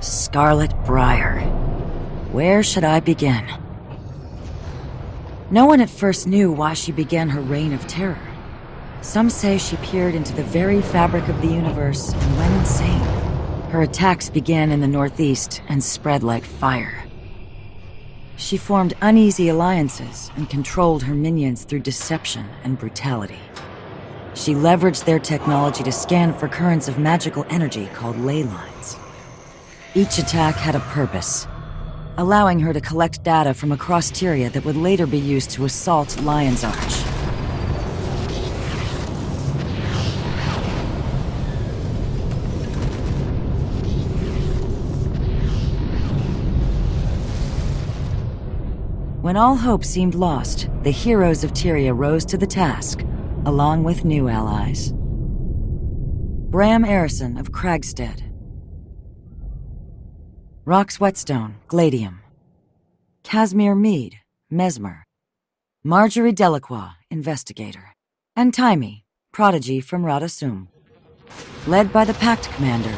Scarlet Briar. Where should I begin? No one at first knew why she began her reign of terror. Some say she peered into the very fabric of the universe and went insane. Her attacks began in the northeast and spread like fire. She formed uneasy alliances and controlled her minions through deception and brutality. She leveraged their technology to scan for currents of magical energy called ley lines. Each attack had a purpose, allowing her to collect data from across Tyria that would later be used to assault Lion's Arch. When all hope seemed lost, the heroes of Tyria rose to the task, along with new allies. Braham Eirsson of Kragstead. Rox Whetstone, Gladium. Kasmeer Meade, Mesmer. Marjory Delaqua, Investigator. And Taimi, Prodigy from Rata Sum. Led by the Pact Commander,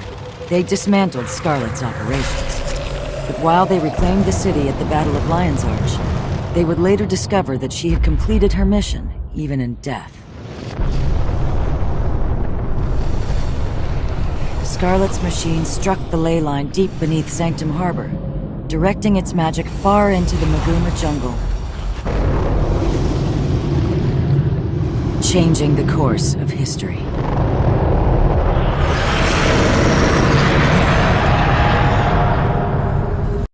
they dismantled Scarlet's operations. But while they reclaimed the city at the Battle of Lion's Arch, they would later discover that she had completed her mission, even in death. Scarlet's machine struck the ley line deep beneath Sanctum Harbor, directing its magic far into the Maguuma jungle. Changing the course of history.